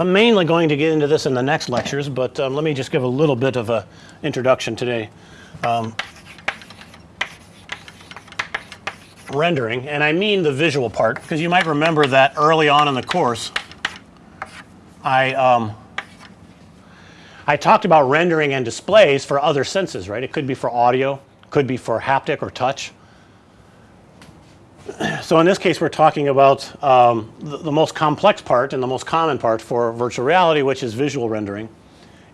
I'm mainly going to get into this in the next lectures, but um, let me just give a little bit of an introduction today. Um, rendering, and I mean the visual part, because you might remember that early on in the course, I um, I talked about rendering and displays for other senses, right? It could be for audio, could be for haptic or touch. So in this case we're talking about um, the, the, most complex part and the most common part for virtual reality which is visual rendering.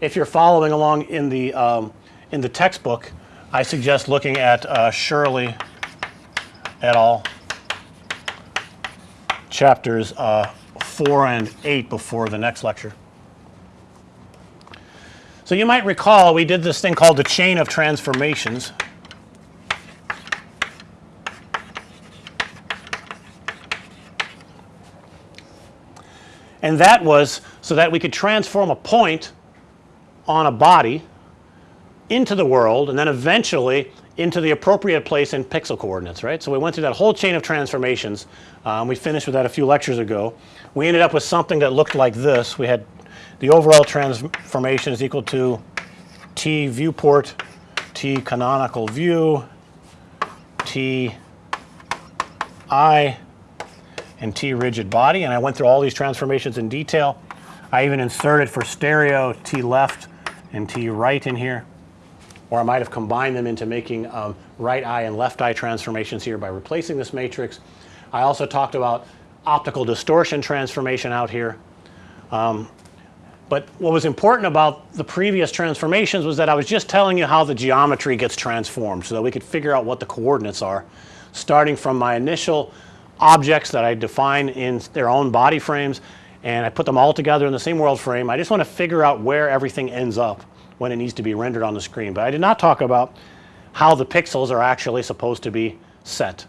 If you're following along in the um, in the textbook I suggest looking at uh, Shirley et al. chapters uh, 4 and 8 before the next lecture. So you might recall we did this thing called the chain of transformations and that was so that we could transform a point on a body into the world and then eventually into the appropriate place in pixel coordinates right. So, we went through that whole chain of transformations um, we finished with that a few lectures ago. We ended up with something that looked like this we had the overall transformation is equal to T viewport T canonical view T I and T rigid body and I went through all these transformations in detail. I even inserted for stereo T left and T right in here or I might have combined them into making um, right eye and left eye transformations here by replacing this matrix. I also talked about optical distortion transformation out here. Um, but what was important about the previous transformations was that I was just telling you how the geometry gets transformed so that we could figure out what the coordinates are starting from my initial objects that I define in their own body frames and I put them all together in the same world frame. I just want to figure out where everything ends up when it needs to be rendered on the screen. But I did not talk about how the pixels are actually supposed to be set.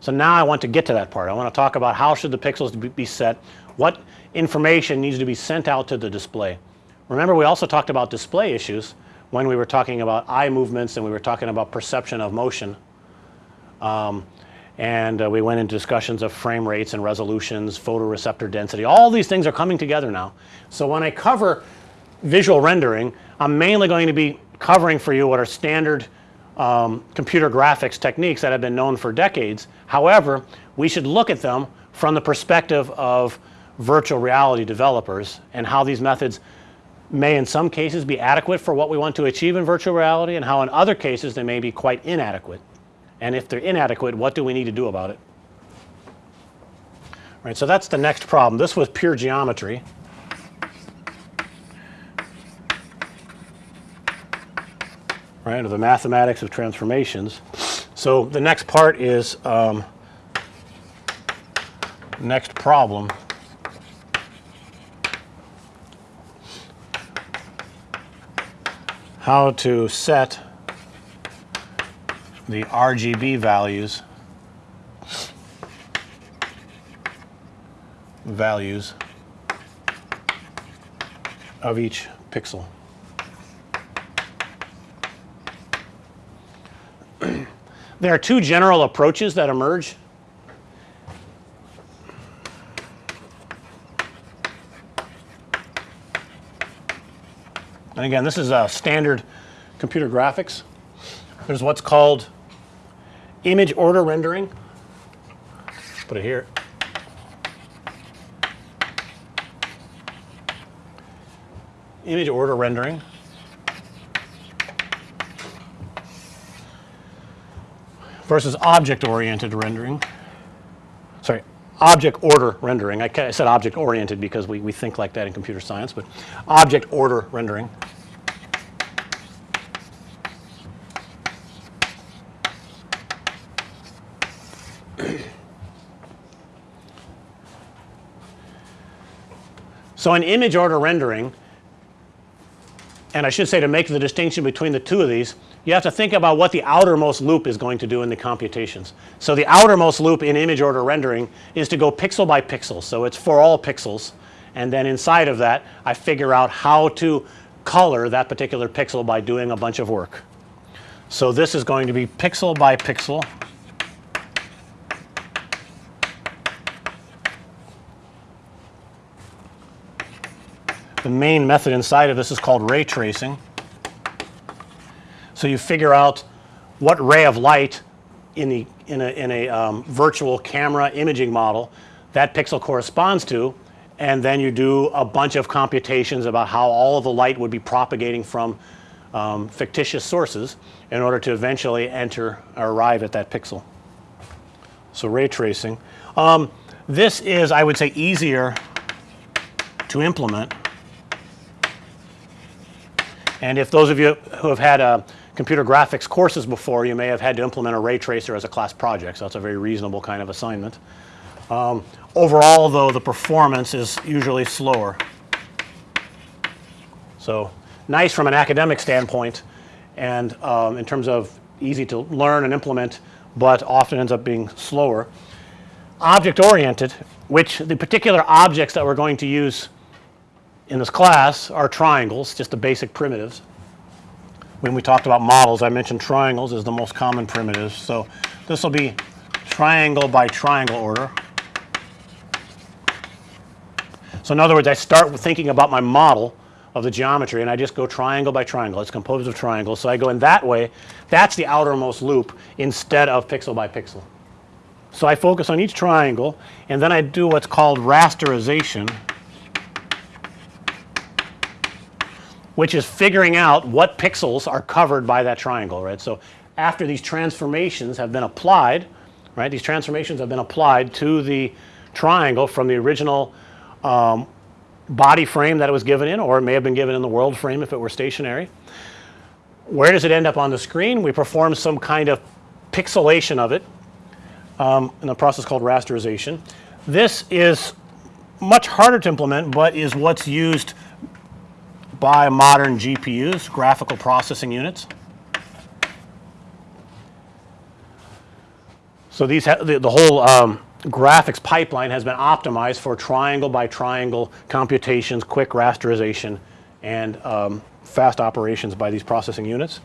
So now I want to get to that part. I want to talk about how should the pixels be set, what information needs to be sent out to the display. Remember we also talked about display issues when we were talking about eye movements and we were talking about perception of motion. Um, and uh, we went into discussions of frame rates and resolutions, photoreceptor density, all these things are coming together now. So when I cover visual rendering, I'm mainly going to be covering for you what are standard um, computer graphics techniques that have been known for decades. However, we should look at them from the perspective of virtual reality developers and how these methods may in some cases be adequate for what we want to achieve in virtual reality and how in other cases they may be quite inadequate. And if they're inadequate, what do we need to do about it? Right. So that's the next problem. This was pure geometry. Right, or the mathematics of transformations. So the next part is um, next problem how to set the RGB values values of each pixel. there are two general approaches that emerge. And again this is a standard computer graphics. There's what's called image order rendering. Put it here. Image order rendering. versus object oriented rendering. Sorry, object order rendering. I, said object oriented because we, we think like that in computer science, but object order rendering. So in image order rendering and I should say to make the distinction between the two of these you have to think about what the outermost loop is going to do in the computations. So the outermost loop in image order rendering is to go pixel by pixel. So it's for all pixels and then inside of that I figure out how to color that particular pixel by doing a bunch of work. So this is going to be pixel by pixel the main method inside of this is called ray tracing. So you figure out what ray of light in the in a, in a um, virtual camera imaging model that pixel corresponds to and then you do a bunch of computations about how all of the light would be propagating from um, fictitious sources in order to eventually enter or arrive at that pixel. So ray tracing. Um, this is I would say easier to implement and if those of you who have had uh, computer graphics courses before you may have had to implement a ray tracer as a class project. So, that's a very reasonable kind of assignment. Um, overall though the performance is usually slower. So, nice from an academic standpoint and um, in terms of easy to learn and implement, but often ends up being slower. Object oriented which the particular objects that we're going to use in this class are triangles just the basic primitives. When we talked about models I mentioned triangles as the most common primitives. So, this will be triangle by triangle order. So, in other words I start with thinking about my model of the geometry and I just go triangle by triangle. It's composed of triangles. So, I go in that way that's the outermost loop instead of pixel by pixel. So, I focus on each triangle and then I do what's called rasterization which is figuring out what pixels are covered by that triangle right. So, after these transformations have been applied right these transformations have been applied to the triangle from the original um, body frame that it was given in or it may have been given in the world frame if it were stationary. Where does it end up on the screen? We perform some kind of pixelation of it um, in a process called rasterization. This is much harder to implement, but is what's used by modern GPUs, graphical processing units. So, these the, the whole um, graphics pipeline has been optimized for triangle by triangle computations, quick rasterization and um, fast operations by these processing units.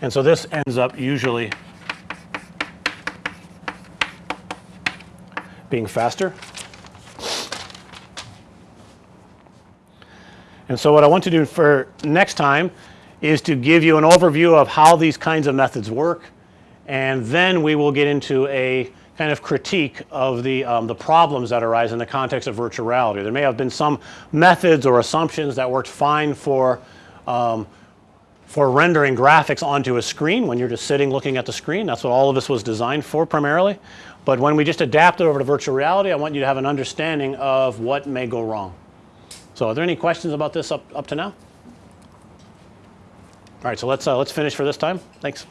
And so, this ends up usually being faster. And so, what I want to do for next time is to give you an overview of how these kinds of methods work and then we will get into a kind of critique of the, um, the problems that arise in the context of virtual reality. There may have been some methods or assumptions that worked fine for, um, for rendering graphics onto a screen when you're just sitting looking at the screen. That's what all of this was designed for primarily. But when we just adapt it over to virtual reality, I want you to have an understanding of what may go wrong. So, are there any questions about this up, up to now? All right, so let's uh, let's finish for this time. Thanks.